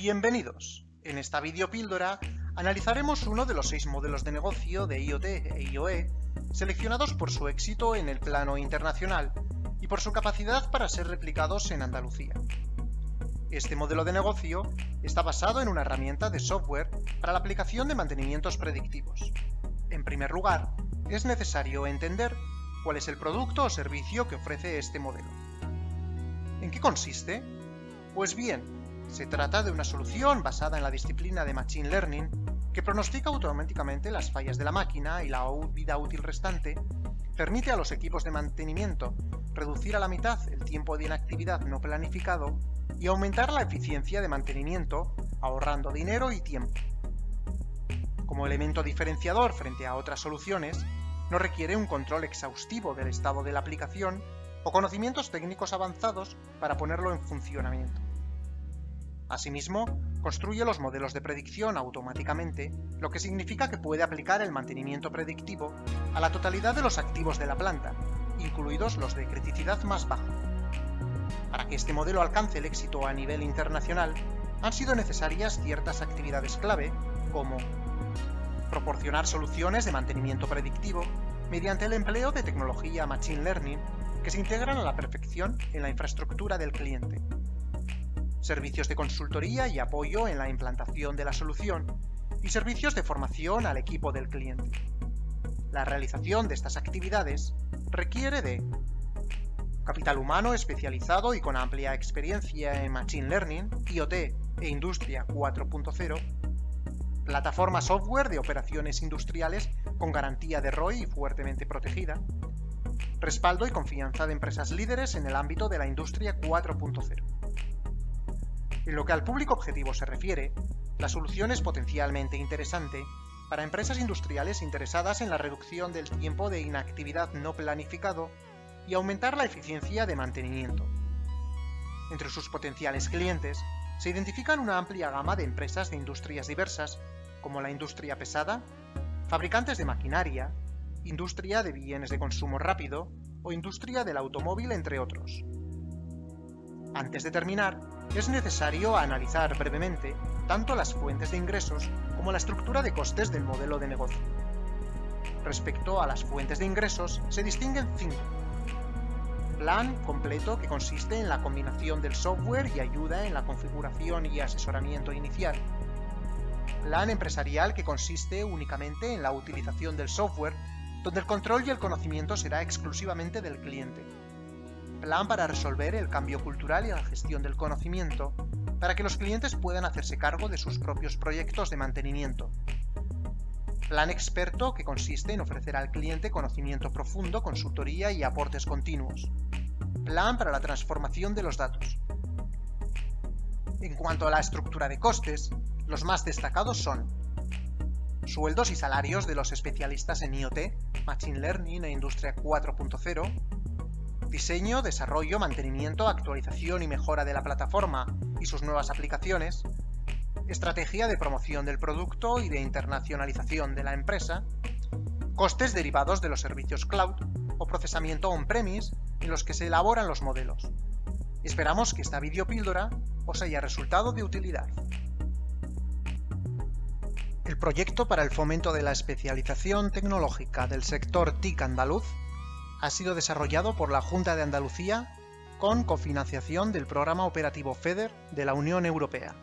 Bienvenidos. En esta videopíldora analizaremos uno de los seis modelos de negocio de IoT e IoE seleccionados por su éxito en el plano internacional y por su capacidad para ser replicados en Andalucía. Este modelo de negocio está basado en una herramienta de software para la aplicación de mantenimientos predictivos. En primer lugar, es necesario entender cuál es el producto o servicio que ofrece este modelo. ¿En qué consiste? Pues bien, se trata de una solución basada en la disciplina de Machine Learning que pronostica automáticamente las fallas de la máquina y la vida útil restante, permite a los equipos de mantenimiento reducir a la mitad el tiempo de inactividad no planificado y aumentar la eficiencia de mantenimiento, ahorrando dinero y tiempo. Como elemento diferenciador frente a otras soluciones, no requiere un control exhaustivo del estado de la aplicación o conocimientos técnicos avanzados para ponerlo en funcionamiento. Asimismo, construye los modelos de predicción automáticamente, lo que significa que puede aplicar el mantenimiento predictivo a la totalidad de los activos de la planta, incluidos los de criticidad más baja. Para que este modelo alcance el éxito a nivel internacional, han sido necesarias ciertas actividades clave, como proporcionar soluciones de mantenimiento predictivo mediante el empleo de tecnología Machine Learning que se integran a la perfección en la infraestructura del cliente, servicios de consultoría y apoyo en la implantación de la solución, y servicios de formación al equipo del cliente. La realización de estas actividades requiere de capital humano especializado y con amplia experiencia en Machine Learning, IoT e Industria 4.0, plataforma software de operaciones industriales con garantía de ROI y fuertemente protegida, respaldo y confianza de empresas líderes en el ámbito de la Industria 4.0. En lo que al público objetivo se refiere, la solución es potencialmente interesante para empresas industriales interesadas en la reducción del tiempo de inactividad no planificado y aumentar la eficiencia de mantenimiento. Entre sus potenciales clientes se identifican una amplia gama de empresas de industrias diversas, como la industria pesada, fabricantes de maquinaria, industria de bienes de consumo rápido o industria del automóvil, entre otros. Antes de terminar, es necesario analizar brevemente tanto las fuentes de ingresos como la estructura de costes del modelo de negocio. Respecto a las fuentes de ingresos, se distinguen cinco. Plan completo que consiste en la combinación del software y ayuda en la configuración y asesoramiento inicial. Plan empresarial que consiste únicamente en la utilización del software, donde el control y el conocimiento será exclusivamente del cliente plan para resolver el cambio cultural y la gestión del conocimiento, para que los clientes puedan hacerse cargo de sus propios proyectos de mantenimiento. Plan experto que consiste en ofrecer al cliente conocimiento profundo, consultoría y aportes continuos. Plan para la transformación de los datos. En cuanto a la estructura de costes, los más destacados son sueldos y salarios de los especialistas en IoT, Machine Learning e Industria 4.0, diseño, desarrollo, mantenimiento, actualización y mejora de la plataforma y sus nuevas aplicaciones, estrategia de promoción del producto y de internacionalización de la empresa, costes derivados de los servicios cloud o procesamiento on-premise en los que se elaboran los modelos. Esperamos que esta videopíldora os haya resultado de utilidad. El proyecto para el fomento de la especialización tecnológica del sector TIC andaluz ha sido desarrollado por la Junta de Andalucía con cofinanciación del Programa Operativo FEDER de la Unión Europea.